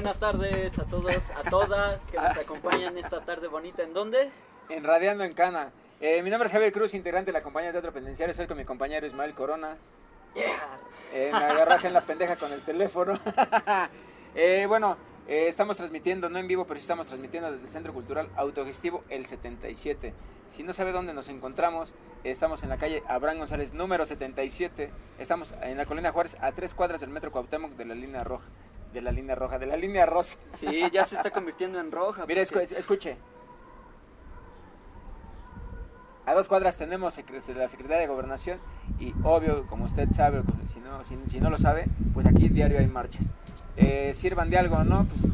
buenas tardes a todos, a todas que nos acompañan esta tarde bonita. ¿En dónde? En Radiando en Cana. Eh, mi nombre es Javier Cruz, integrante de la compañía de teatro penitenciario. Soy con mi compañero Ismael Corona. Eh, me agarraste en la pendeja con el teléfono. Eh, bueno, estamos transmitiendo, no en vivo, pero sí estamos transmitiendo desde el Centro Cultural Autogestivo El 77. Si no sabe dónde nos encontramos, estamos en la calle Abraham González, número 77. Estamos en la Colina Juárez, a tres cuadras del Metro Cuauhtémoc de la línea roja. De la línea roja, de la línea rosa. Sí, ya se está convirtiendo en roja. Mire, porque- escu- escuche. A dos cuadras tenemos la Secretaría de Gobernación y obvio, como usted sabe, si no, si, si no lo sabe, pues aquí diario hay marchas. Eh, sirvan de algo o no, pues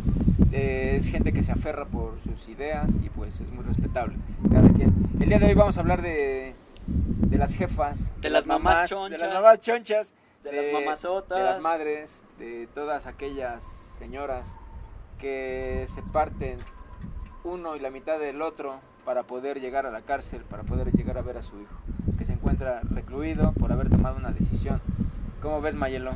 eh, es gente que se aferra por sus ideas y pues es muy respetable. Cada quien. El día de hoy vamos a hablar de, de las jefas, De las mamás de chonchas, las mamás chonchas, de las mamazotas. de las madres, de todas aquellas señoras que se parten uno y la mitad del otro para poder llegar a la cárcel, para poder llegar a ver a su hijo, que se encuentra recluido por haber tomado una decisión. ¿Cómo ves, Mayelo?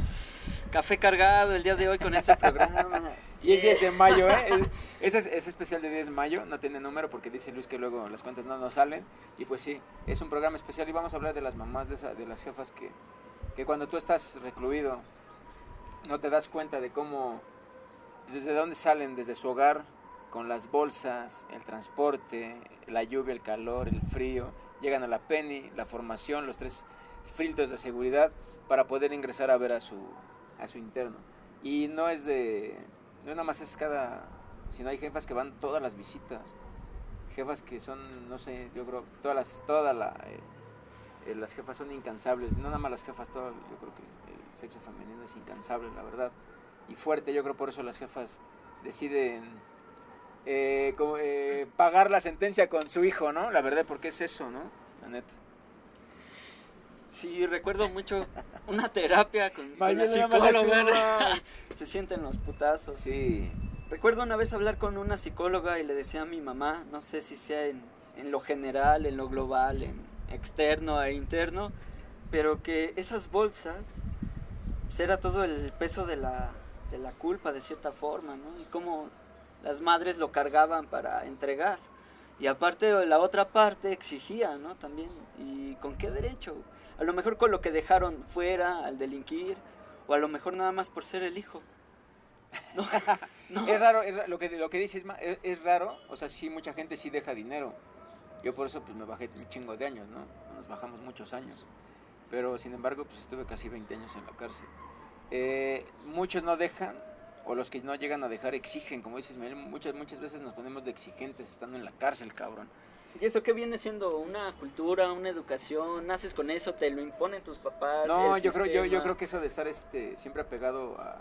Café cargado el día de hoy con este programa. Y es 10 de mayo, ¿eh? Es, es, es especial de 10 de mayo, no tiene número porque dice Luis que luego las cuentas no nos salen. Y pues sí, es un programa especial y vamos a hablar de las mamás, de, esa- de las jefas que, que cuando tú estás recluido no te das cuenta de cómo, pues, desde dónde salen, desde su hogar, con las bolsas, el transporte, la lluvia, el calor, el frío, llegan a la penny, la formación, los tres filtros de seguridad para poder ingresar a ver a su, a su interno. Y no es de, no nada más es cada, sino hay jefas que van todas las visitas, jefas que son, no sé, yo creo, todas las, la, eh, eh, las jefas son incansables, no nada más las jefas, todo, yo creo que el sexo femenino es incansable, la verdad, y fuerte, yo creo por eso las jefas deciden eh, como, eh, pagar la sentencia con su hijo, ¿no? La verdad, porque es eso, ¿no? La neta. Sí, recuerdo mucho una terapia con, con la psicóloga. Se sienten los putazos. Sí, Recuerdo una vez hablar con una psicóloga y le decía a mi mamá, no sé si sea en, en lo general, en lo global, en externo e interno, pero que esas bolsas pues, era todo el peso de la, de la culpa de cierta forma, ¿no? Y cómo las madres lo cargaban para entregar. Y aparte la otra parte exigía, ¿no? También. ¿Y con qué derecho? A lo mejor con lo que dejaron fuera al delinquir, o a lo mejor nada más por ser el hijo. No, no. Es raro, es lo que lo que dices es, es raro, o sea, sí mucha gente sí deja dinero. Yo por eso pues me bajé un chingo de años, ¿no? Nos bajamos muchos años. Pero sin embargo, pues estuve casi 20 años en la cárcel. Eh, muchos no dejan o los que no llegan a dejar exigen, como dices, muchas muchas veces nos ponemos de exigentes estando en la cárcel, cabrón. ¿Y eso qué viene siendo? ¿Una cultura, una educación? ¿Naces con eso? ¿Te lo imponen tus papás? No, yo creo yo, yo creo que eso de estar este siempre apegado a,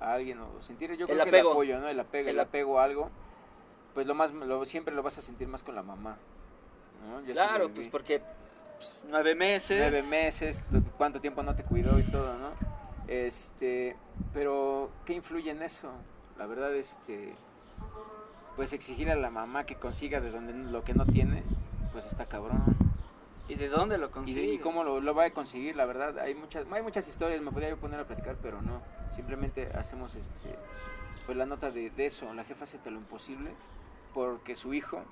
a alguien o sentir yo El creo que apego. el apoyo, ¿no? El apego, el, El ap- apego a algo, pues lo más lo, siempre lo vas a sentir más con la mamá. Claro, pues porque pues, nueve meses. nueve meses, cuánto tiempo no te cuidó y todo, ¿no? Este, pero ¿qué influye en eso? La verdad, este, pues exigir a la mamá que consiga de donde lo que no tiene, pues está cabrón. ¿Y de dónde lo ¿Y, consigue? y cómo lo, lo va a conseguir? La verdad, hay muchas, hay muchas historias, me podría poner a platicar, pero no. Simplemente hacemos este, pues la nota de, de eso. La jefa hace lo imposible porque su hijo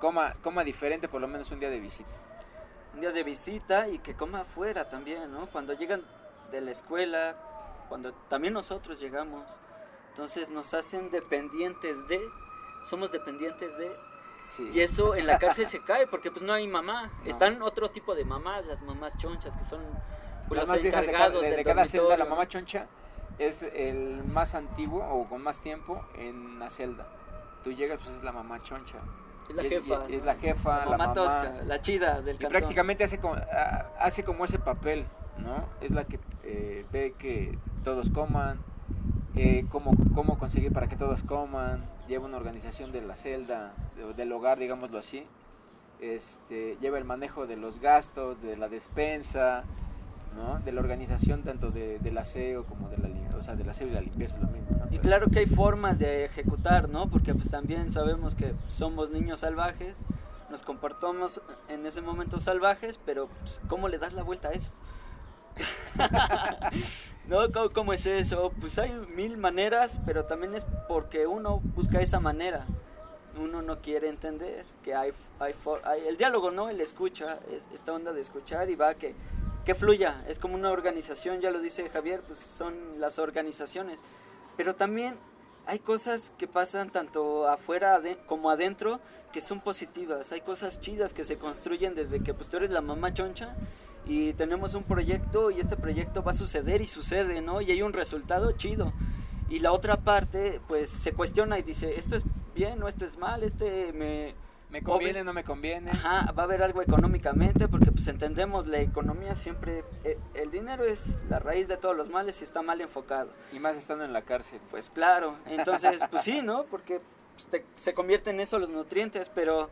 coma, coma diferente por lo menos un día de visita. Un día de visita y que coma afuera también, ¿no? Cuando llegan de la escuela, cuando también nosotros llegamos. Entonces nos hacen dependientes de, somos dependientes de, Sí. y eso en la cárcel se cae porque pues no hay mamá. No. Están otro tipo de mamás, las mamás chonchas que son pues, las los más viejas de cada, encargados de- de del cada celda, la mamá choncha es el más antiguo o con más tiempo en la celda. Tú llegas, pues es la mamá choncha. Es la jefa. y es ¿no? la jefa, La la, mamá tosca, la chida del Y cantón. prácticamente hace como, hace como ese papel, ¿no? Es la que eh, ve que todos coman, eh, cómo, cómo conseguir para que todos coman, lleva una organización de la celda, de- del hogar, digámoslo así. Este, lleva el manejo de los gastos, de la despensa, ¿no? De la organización tanto de, del aseo como de la, o sea, del aseo y la limpieza lo mismo, ¿no? Y claro que hay formas de ejecutar, ¿no? Porque pues también sabemos que somos niños salvajes, nos comportamos en ese momento salvajes, pero pues, ¿cómo le das la vuelta a eso? no, ¿cómo, es eso? Pues hay mil maneras, pero también es porque uno busca esa manera. Uno no quiere entender que hay, hay, hay el diálogo, ¿no? El escucha, es esta onda de escuchar y va que, que fluya. Es como una organización, ya lo dice Javier, pues son las organizaciones. Pero también hay cosas que pasan tanto afuera como adentro que son positivas. Hay cosas chidas que se construyen desde que pues tú eres la mamá choncha y tenemos un proyecto y este proyecto va a suceder y sucede, ¿no? Y hay un resultado chido. Y la otra parte pues se cuestiona y dice, esto es bien o esto es mal, este me ¿Me conviene no me conviene? Ajá, va a haber algo económicamente, porque pues entendemos, la economía siempre, eh, el dinero es la raíz de todos los males y está mal enfocado. Y más estando en la cárcel. Pues claro, entonces, pues sí, ¿no? Porque pues, se convierten en eso los nutrientes, pero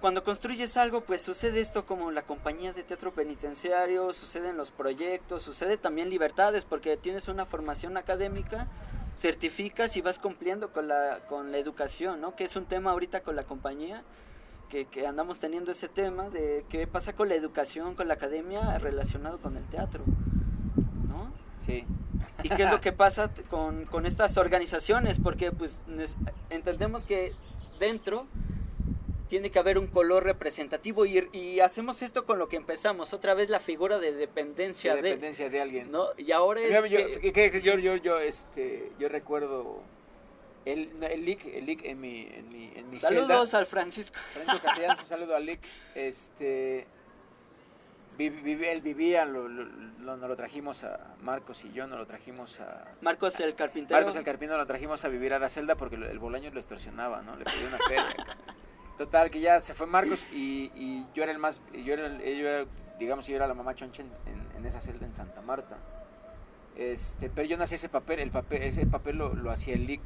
cuando construyes algo, pues sucede esto como la compañía de teatro penitenciario, suceden los proyectos, sucede también libertades, porque tienes una formación académica certificas y vas cumpliendo con la, con la educación, ¿no? Que es un tema ahorita con la compañía, que, que, andamos teniendo ese tema de qué pasa con la educación, con la academia relacionado con el teatro, ¿no? Sí. ¿Y qué es lo que pasa con, con estas organizaciones? Porque pues entendemos que dentro tiene que haber un color representativo y, y, hacemos esto con lo que empezamos, otra vez la figura de dependencia de, dependencia de alguien. ¿no? Y ahora es yo, que... yo, yo, yo, este, yo recuerdo el, el LIC, el LIC en mi, en mi, en mi Saludos al Francisco. Francisco Castellanos, un saludo al LIC. Este, él vivía, lo, lo, lo, lo, trajimos a Marcos y yo, nos lo trajimos a... Marcos el carpintero. Marcos el carpintero lo trajimos a vivir a la celda porque el bolaño lo extorsionaba, ¿no? Le pedía una feria. Total, que ya se fue Marcos y, y yo era el más, yo era, yo era, digamos, yo era la mamá choncha en, en, esa celda en Santa Marta. Este, pero yo no hacía ese papel, el papel ese papel lo, lo hacía el LIC.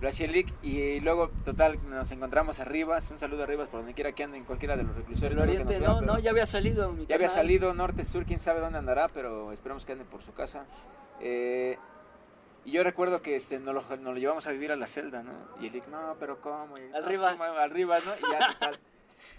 Lo hacía el LIC y luego, total, nos encontramos arriba, un saludo arriba por donde quiera que ande, en cualquiera de los reclusores. El Oriente, no, no, ya había salido. Mi ya había salido, norte, sur, quién sabe dónde andará, pero esperamos que ande por su casa. Eh, y yo recuerdo que este, nos, lo, nos lo llevamos a vivir a la celda, ¿no? Y dijo, no, pero ¿cómo? Y, al Rivas. No, al Rivas, ¿no? Y ya, total.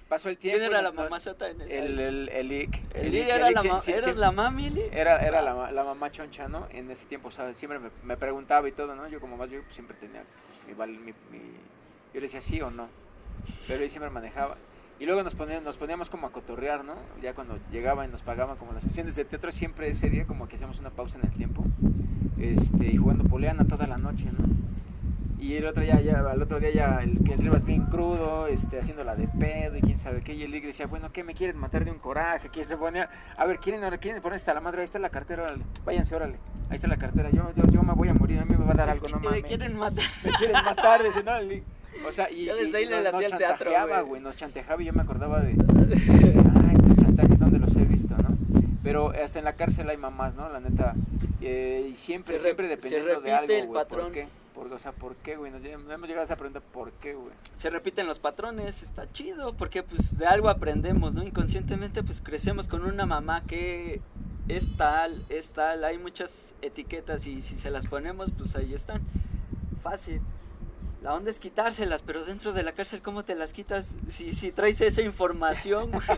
Pasó el tiempo. ¿Quién era la en el El, el, el, IC. ¿El, IC era, la, ma sí, ¿era la mami? Era, era la, la, mamá choncha, ¿no? En ese tiempo, ¿sabes? Siempre me, me, preguntaba y todo, ¿no? Yo como más yo siempre tenía mi, mi, mi, Yo le decía sí o no. Pero él siempre manejaba. Y luego nos poníamos, nos poníamos como a cotorrear, ¿no? Ya cuando llegaban y nos pagaban como las funciones de teatro, siempre ese día como que hacíamos una pausa en el tiempo este, y jugando poleana toda la noche, ¿no? Y el otro día, ya, al otro día ya el, el Rivas bien crudo, este, haciéndola de pedo y quién sabe qué. Y el Lick decía, bueno, ¿qué me quieres matar de un coraje? ¿Quién se ponía? A ver, ¿quieren, quieren poner esta la madre? Ahí está la cartera, órale. Váyanse, órale. Ahí está la cartera. Yo, yo, yo me voy a morir, a mí me va a dar algo, no mames. Me quieren matar. Me quieren matar, dice, no, el. O sea, y, yo desde ahí le nos, nos chantajeaba, güey. Nos chantajeaba y yo me acordaba de, de, ah, estos chantajes donde los he visto, ¿no? Pero hasta en la cárcel hay mamás, ¿no? La neta. Eh, y siempre, Se siempre re- dependiendo de algo, el güey. ¿Por qué? Por, o sea, ¿por qué, güey? Nos hemos llegado a esa pregunta, ¿por qué, güey? Se repiten los patrones, está chido, porque pues de algo aprendemos, ¿no? Inconscientemente pues crecemos con una mamá que es tal, es tal, hay muchas etiquetas y si se las ponemos pues ahí están. Fácil. La onda es quitárselas, pero dentro de la cárcel, ¿cómo te las quitas si, si traes esa información? güey?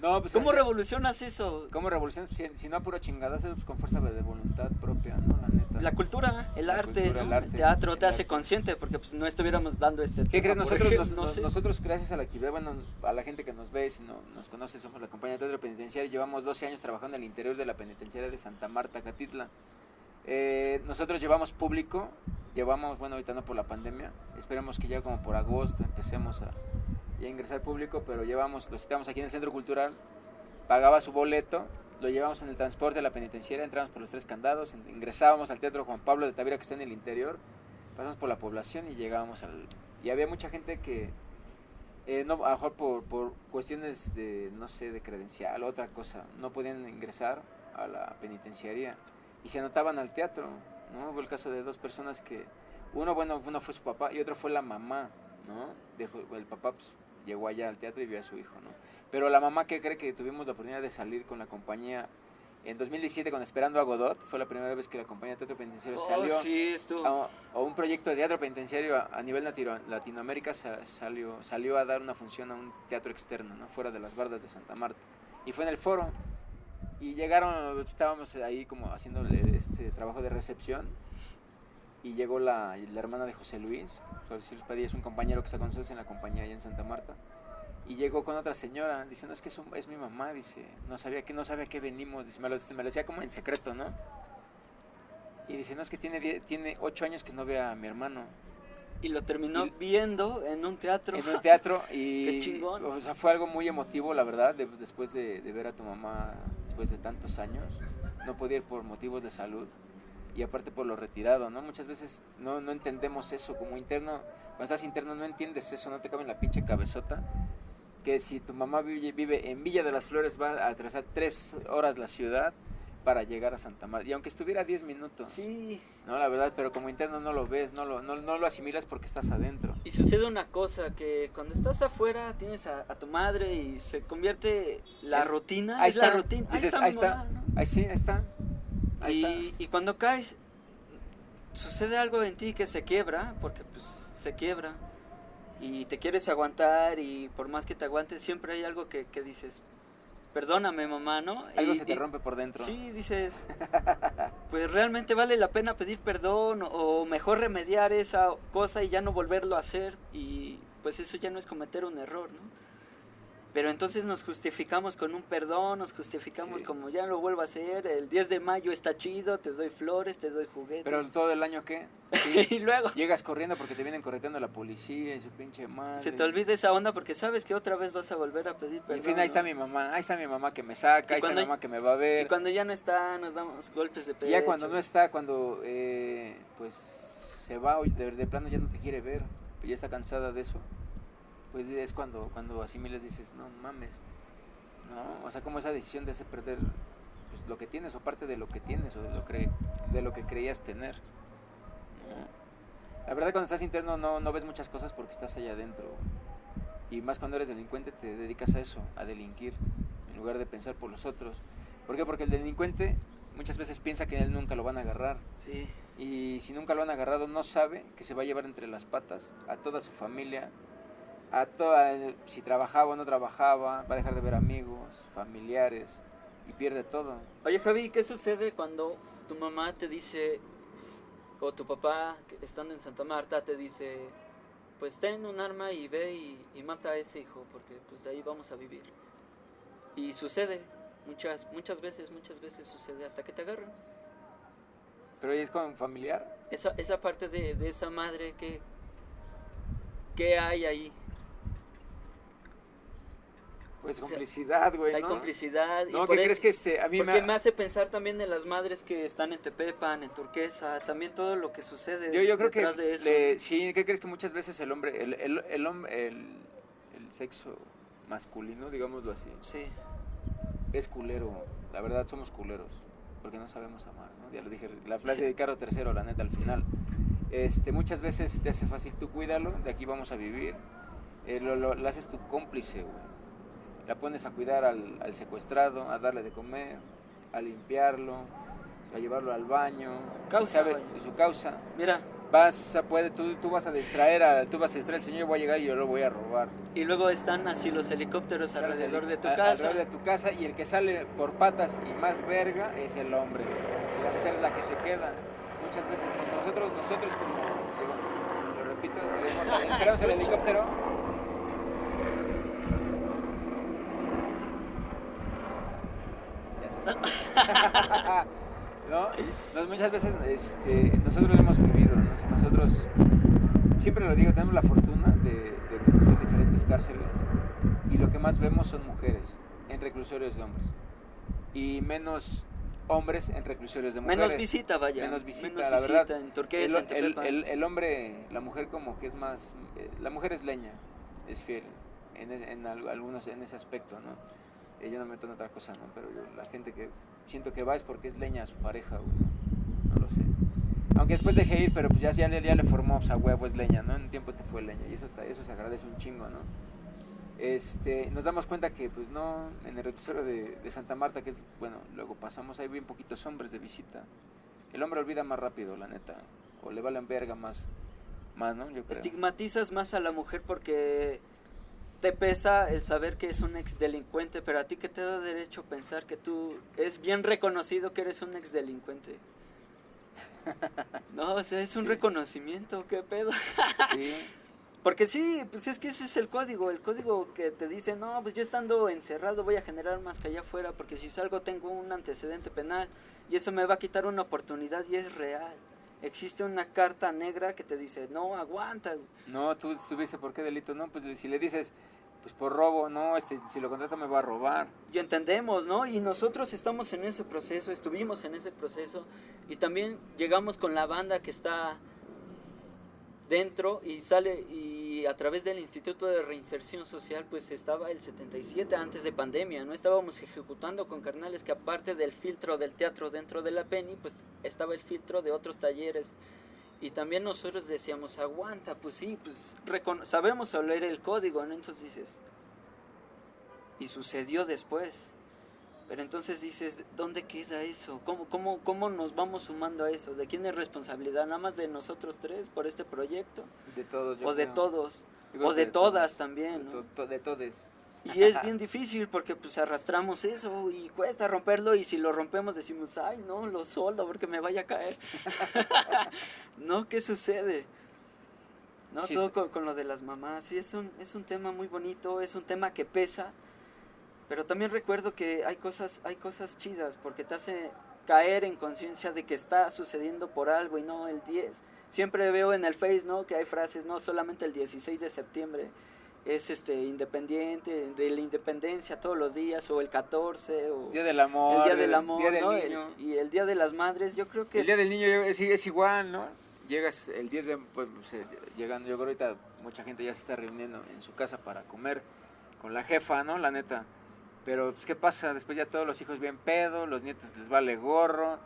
No, pues. ¿Cómo eh, revolucionas eso? ¿Cómo revolucionas? Si, si no a puro chingadazo, pues con fuerza de voluntad propia, ¿no? La neta. La cultura, el La arte, cultura, ¿no? el arte, el teatro te hace consciente, porque pues no estuviéramos dando este ¿Qué crees? tema, Nosotros, ejemplo, nos- no nosotros, gracias a la actividad, bueno, a la gente que nos ve, si no nos conoce, somos la compañía de teatro penitenciario, llevamos 12 años trabajando en el interior de la penitenciaria de Santa Marta, Catitla. Eh, nosotros llevamos público, llevamos, bueno, ahorita no por la pandemia, esperemos que ya como por agosto empecemos a, a ingresar público, pero llevamos, lo citamos aquí en el Centro Cultural, pagaba su boleto, lo llevamos en el transporte de la penitenciaria, entramos por los tres candados, ingresábamos al Teatro Juan Pablo de Tavira que está en el interior, pasamos por la población y llegábamos al... Y había mucha gente que, eh, no, a lo mejor por, por cuestiones de, no sé, de credencial otra cosa, no podían ingresar a la penitenciaría y se anotaban al teatro, ¿no? Hubo el caso de dos personas que, uno, bueno, uno fue su papá y otro fue la mamá, ¿no? Dejó, el papá pues, llegó allá al teatro y vio a su hijo, ¿no? Pero la mamá que cree que tuvimos la oportunidad de salir con la compañía en 2017 con Esperando a Godot, fue la primera vez que la compañía de teatro penitenciario Oh, salió sí, a, a un proyecto de teatro penitenciario a, a nivel latino- Latinoamérica sa- salió, salió a dar una función a un teatro externo, ¿no? fuera de las bardas de Santa Marta. Y fue en el foro. Y llegaron, estábamos ahí como haciéndole este trabajo de recepción. Y llegó la, la hermana de José Luis. José Luis Padilla es un compañero que está con nosotros en la compañía allá en Santa Marta. Y llegó con otra señora diciendo, es que es, un- es mi mamá, dice, no sabía que no sabía que venimos, dice, me lo, me lo decía como en secreto, ¿no? Y dice, no, es que tiene, tiene ocho años que no ve a mi hermano. Y lo terminó Y- viendo en un teatro. en un teatro y Qué chingón. o sea fue algo muy emotivo la verdad de- después de, de ver a tu mamá después de tantos años no podía ir por motivos de salud y aparte por lo retirado no muchas veces no, no entendemos eso como interno. Cuando estás interno no entiendes eso no te cabe en la pinche cabezota. Que si tu mamá vive, vive en Villa de las Flores va a atravesar tres horas la ciudad para llegar a Santa Marta y aunque estuviera a 10 minutos Sí, no la verdad pero como interno no lo ves no lo, no, no lo asimilas porque estás adentro y sucede una cosa, que cuando estás afuera tienes a, a tu madre y se convierte la Eh, rutina, ahí es está, la rutina. dices, ahí está, mamá, ¿no? ahí sí, ahí está. Ahí y, está. y cuando caes, sucede algo en ti que se quiebra, porque pues se quiebra, y te quieres aguantar, y por más que te aguantes, siempre hay algo que, que dices, perdóname mamá, ¿no? Algo Y- se te y- rompe por dentro. Sí, dices, pues realmente vale la pena pedir perdón, o, o mejor remediar esa cosa y ya no volverlo a hacer, y pues eso ya no es cometer un error, ¿no? Pero entonces nos justificamos con un perdón, nos justificamos Sí. como ya lo vuelvo a hacer, el 10 de mayo está chido, te doy flores, te doy juguetes. Pero todo el año, ¿qué? y luego Llegas corriendo porque te vienen correteando la policía y su pinche madre. se te olvida esa onda porque sabes que otra vez vas a volver a pedir Y perdón. en fin, ahí está mi mamá, ahí está mi mamá que me saca, Y ahí está mi mamá que me va a ver. Y cuando ya no está, nos damos golpes de Y pecho. ya cuando no está, cuando eh, pues se va de, de plano ya no te quiere ver, pues ya está cansada de eso, pues es cuando, cuando asimiles dices, no mames, ¿no? O sea, como esa decisión de hacer perder pues, lo que tienes o parte de lo que tienes o de lo, cre- de lo que creías tener. ¿no? La verdad cuando estás interno no, no ves muchas cosas porque estás allá adentro. Y más cuando eres delincuente te dedicas a eso, a delinquir, en lugar de pensar por los otros. ¿Por qué? Porque el delincuente muchas veces piensa que él nunca lo van a agarrar. Sí. Y si nunca lo han agarrado, no sabe que se va a llevar entre las patas a toda su familia, a toda, si trabajaba o no trabajaba, va a dejar de ver amigos, familiares y pierde todo. Oye Javi, ¿qué sucede cuando tu mamá te dice, o tu papá, estando en Santa Marta, te dice, pues ten un arma y ve y, y mata a ese hijo, porque pues de ahí vamos a vivir? Y sucede, muchas, muchas veces, muchas veces sucede, hasta que te agarran. Pero es con familiar. Esa, esa parte de, de esa madre, que ¿qué hay ahí? Pues O sea, complicidad, güey, Hay ¿no? complicidad. y No, ¿qué e- crees que este? A mí Porque me... me hace pensar también en las madres que están en Tepepan, en Turquesa, también todo lo que sucede Yo, yo creo que detrás de eso. le- sí, ¿qué crees que muchas veces el hombre, el, el, el, el, el sexo masculino, digámoslo así, Sí, es culero. La verdad, somos culeros. Porque no sabemos amar, ¿no? Ya lo dije, la frase de Caro Tercero, la neta, al final. Este, muchas veces te hace fácil, tú cuídalo, de aquí vamos a vivir. Eh, lo, lo- la haces tu cómplice, güey. La pones a cuidar al, al secuestrado, a darle de comer, a limpiarlo, a llevarlo al baño. Causa, sabe su causa. mira, Vas, o sea, puede, tú, tú vas a distraer, a, tú vas a distraer al señor, yo voy a llegar y yo lo voy a robar. y luego están así los helicópteros alrededor de tu A- casa. Alrededor de tu casa y el que sale por patas y más verga es el hombre. Y la mujer es la que se queda. Muchas veces pues, nosotros, nosotros como, digo, lo repito, esperamos el helicóptero. Ya se fue. ¿No? Nos- muchas veces este, nosotros lo hemos vivido, ¿no? nosotros siempre lo digo, tenemos la fortuna de, de conocer diferentes cárceles y lo que más vemos son mujeres en reclusorios de hombres y menos hombres en reclusorios de mujeres. Menos visita, vaya. Menos visita, Menos la visita verdad. en Turquesa, en El, el- el- el hombre, la mujer como que es más, eh, la mujer es leña, es fiel en, en al- algunos en ese aspecto, ¿no? Eh, yo no me meto otra cosa, ¿no? Pero yo, la gente que siento que va es porque es leña a su pareja, ¿no? Lo sé. Aunque después dejé ir, pero pues ya, ya, ya le formó, pues a huevo es leña, ¿no? En un tiempo te fue leña y eso, está, eso se agradece un chingo, ¿no? Este, nos damos cuenta que pues no, en el reclusorio de, Santa Marta, que es, bueno, luego pasamos, hay bien poquitos hombres de visita. El hombre olvida más rápido, la neta, o le valen verga más, más ¿no? Estigmatizas más a la mujer porque te pesa el saber que es un ex delincuente, pero a ti que te da derecho pensar que tú es bien reconocido que eres un ex delincuente. No, o sea, es un reconocimiento, qué pedo. Sí. Porque sí, pues es que ese es el código, el código que te dice, no, pues yo estando encerrado voy a generar más que allá afuera, porque si salgo tengo un antecedente penal y eso me va a quitar una oportunidad y es real. Existe una carta negra que te dice, no, aguanta. No, tú estuviste por qué delito, no, pues si le dices, pues por robo, no, este, si lo contrato me va a robar. Y entendemos, ¿no? Y nosotros estamos en ese proceso, estuvimos en ese proceso y también llegamos con la banda que está dentro y sale y a través del Instituto de Reinserción Social pues estaba el 77 antes de pandemia, no estábamos ejecutando con carnales que aparte del filtro del teatro dentro de la Penny pues estaba el filtro de otros talleres y también nosotros decíamos aguanta pues sí pues sabemos leer el código ¿no? entonces dices y sucedió después pero entonces dices, ¿dónde queda eso? ¿Cómo, cómo, ¿Cómo nos vamos sumando a eso? ¿De quién es responsabilidad? ¿Nada más de nosotros tres por este proyecto? De todos. o de todos. O de, todas también. ¿no? De, todos. Y es bien difícil porque pues arrastramos eso y cuesta romperlo y si lo rompemos decimos, ay no, lo soldo porque me vaya a caer. no, ¿qué sucede? No, todo con, con, lo de las mamás. Sí, es un, es un tema muy bonito, es un tema que pesa pero también recuerdo que hay cosas, hay cosas chidas porque te hace caer en conciencia de que está sucediendo por algo y no el 10. Siempre veo en el Face, ¿no? Que hay frases, no solamente el 16 de septiembre es este independiente, de la independencia todos los días, o el 14, o Día del Amor, el Día del Amor, ¿no? y el Día de las Madres, yo creo que... El Día del Niño es, es igual, ¿no? Llegas el 10 de, pues, llegando, yo creo ahorita mucha gente ya se está reuniendo en su casa para comer con la jefa, ¿no? La neta pero, pues, ¿qué pasa? Después ya todos los hijos bien pedo, los nietos les vale gorro.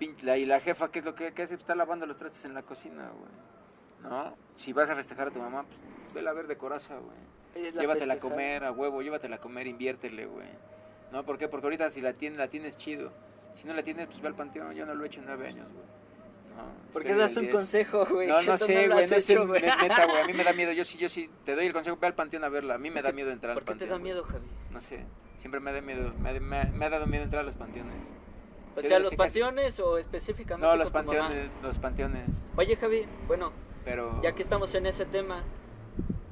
Y la jefa, ¿qué es lo que, hace? Está lavando los trastes en la cocina, güey. ¿No? Si vas a festejar a tu mamá, pues vela a ver de coraza, güey. Llévatela a comer, a huevo, llévatela a comer, inviértele, güey. ¿No? ¿Por qué? Porque ahorita si la tienes, la tienes chido. Si no la tienes, pues ve al panteón. Yo no lo he hecho en nueve años, güey. ¿Por qué das un consejo, güey? No, no sé, güey, no sé, neta, güey, a mí me da miedo, yo sí, yo sí, te doy el consejo, ve al panteón a verla, a mí me da miedo entrar al panteón. ¿Por qué te da miedo, Javi? No sé, siempre me da miedo, me, me, ha dado miedo entrar a los panteones. O sea, ¿los panteones o específicamente No, los panteones, los panteones. Oye, Javi, bueno, Pero... ya que estamos en ese tema,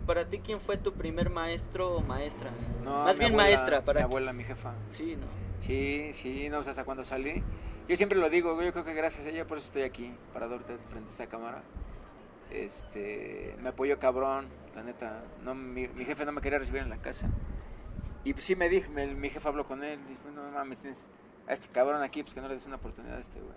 ¿para ti quién fue tu primer maestro o maestra? No, Más bien maestra, para Mi abuela, mi jefa. Sí, ¿no? Sí, sí, no sé hasta cuando salí yo siempre lo digo, yo creo que gracias a ella por eso estoy aquí, para darte frente a esta cámara. Este, me apoyó cabrón, la neta. No, mi, jefe no me quería recibir en la casa. Y pues sí me dijo, mi jefe habló con él, dijo, no mames, tienes a este cabrón aquí, pues que no le des una oportunidad a este güey.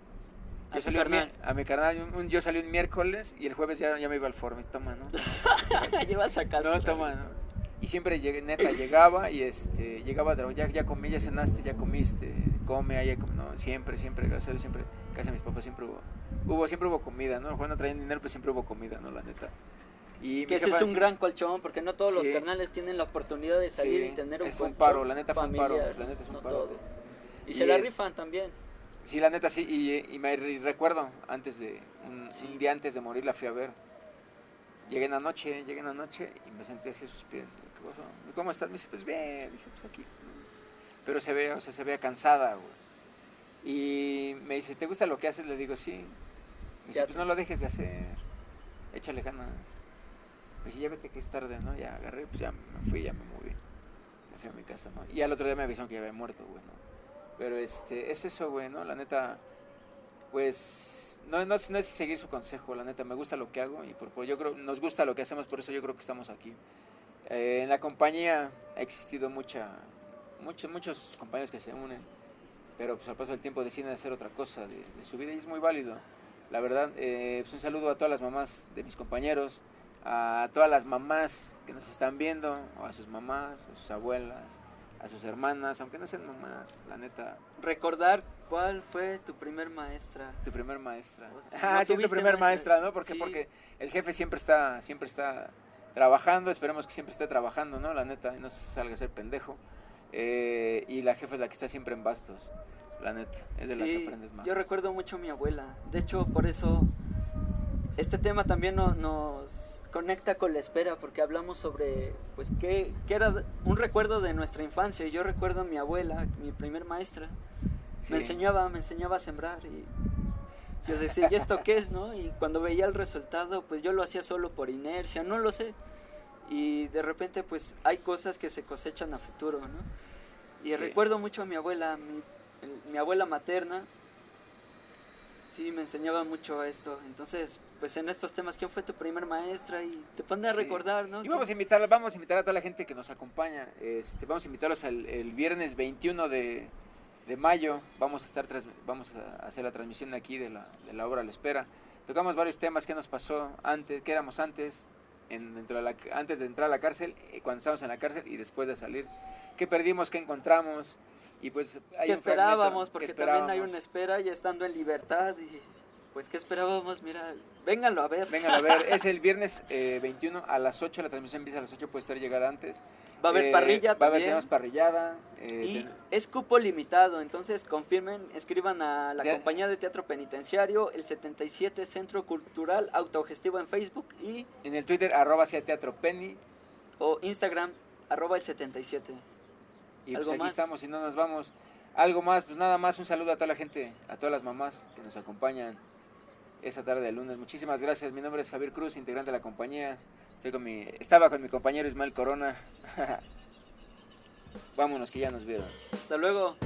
Yo ¿A, salí carnal? a mi carnal, yo salí un miércoles y el jueves ya, ya me iba al Formis, toma, ¿no? Llevas a casa. No, toma, ¿no? Y siempre llegué, neta, llegaba y este, llegaba, ya, ya comí, ya cenaste, ya comiste, come, ahí, no, siempre, siempre, gracias a Dios, siempre, casi a mis papás siempre hubo, hubo, siempre hubo comida, ¿no? Cuando traían dinero, pues siempre hubo comida, ¿no? La neta. Y que ese es un gran colchón, porque no todos los carnales tienen la oportunidad de salir y tener un fue un paro, la neta fue un paro, la neta es un paro. Y, se la rifan también. Sí, la neta sí, y, y me recuerdo, antes de, un, un día antes de morir la fui a ver Llegué en la noche, llegué en la noche y me senté así a sus pies. ¿Cómo estás? Me dice, pues bien, dice, pues aquí. Pero se ve, o sea, se ve cansada, güey. Y me dice, ¿te gusta lo que haces? Le digo, sí. Me dice, pues no lo dejes de hacer. Échale ganas. Me dice, ya vete que es tarde, ¿no? Ya agarré, pues ya me fui, ya me moví. Me fui a mi casa, ¿no? Y al otro día me avisaron que ya había muerto, güey, ¿no? Pero este, es eso, güey, ¿no? La neta, pues no, no, no, es seguir su consejo, la neta, me gusta lo que hago y por, yo creo, nos gusta lo que hacemos, por eso yo creo que estamos aquí. Eh, en la compañía ha existido mucha, muchos, muchos compañeros que se unen, pero pues al paso del tiempo deciden hacer otra cosa de, su vida y es muy válido. La verdad, eh, pues un saludo a todas las mamás de mis compañeros, a todas las mamás que nos están viendo, o a sus mamás, a sus abuelas, a sus hermanas, aunque no sean nomás, la neta. Recordar cuál fue tu primer maestra. Tu primer maestra. ah, sí, es tu primer maestra, ¿no? ¿Por Porque el jefe siempre está, siempre está trabajando, esperemos que siempre esté trabajando, ¿no? La neta, y no salga a ser pendejo. Eh, y la jefa es la que está siempre en bastos, la neta, es de la que aprendes más. Yo recuerdo mucho a mi abuela, de hecho, por eso este tema también nos conecta con la espera porque hablamos sobre, pues, qué, qué era un recuerdo de nuestra infancia. Y yo recuerdo a mi abuela, mi primer maestra, me Sí. enseñaba, me enseñaba a sembrar y yo decía, ¿y esto qué es, no? Y cuando veía el resultado, pues yo lo hacía solo por inercia, no lo sé. Y de repente, pues hay cosas que se cosechan a futuro, ¿no? Y Sí. recuerdo mucho a mi abuela, mi, mi abuela materna, sí, me enseñaba mucho esto. Entonces, pues en estos temas, ¿quién fue tu primer maestra? Y te pone a Sí. recordar, ¿no? Y vamos a invitar, vamos a invitar a toda la gente que nos acompaña. Este, vamos a invitarlos al, el viernes 21 de, de mayo. Vamos a estar vamos a hacer la transmisión aquí de la, de la obra La Espera. Tocamos varios temas que nos pasó antes, que éramos antes, en, dentro de la, antes de entrar a la cárcel, eh, cuando estábamos en la cárcel y después de salir. ¿Qué perdimos? ¿Qué encontramos? Y pues hay ¿Qué un fragmento esperábamos? que Porque también hay esperábamos. una espera ya estando en libertad y pues ¿qué esperábamos? Mira, vénganlo a ver. Vengan a ver, es el viernes eh, 21 a las 8, la transmisión empieza a las 8, puede estar llegar antes. Va a haber Eh, parrilla Va a haber, también. tenemos parrillada. eh, Y ten- es cupo limitado, entonces confirmen, escriban a la compañía de teatro penitenciario, el 77 Centro Cultural Autogestivo en Facebook y en el Twitter, arroba sea teatro penny. o Instagram, arroba el 77. Y pues ¿Algo aquí más? estamos y no nos vamos. Algo más, pues nada más, un saludo a toda la gente, a todas las mamás que nos acompañan esta tarde de lunes. Muchísimas gracias. Mi nombre es Javier Cruz, integrante de la compañía. Estoy con mi, estaba con mi compañero Ismael Corona. Vámonos, que ya nos vieron. Hasta luego.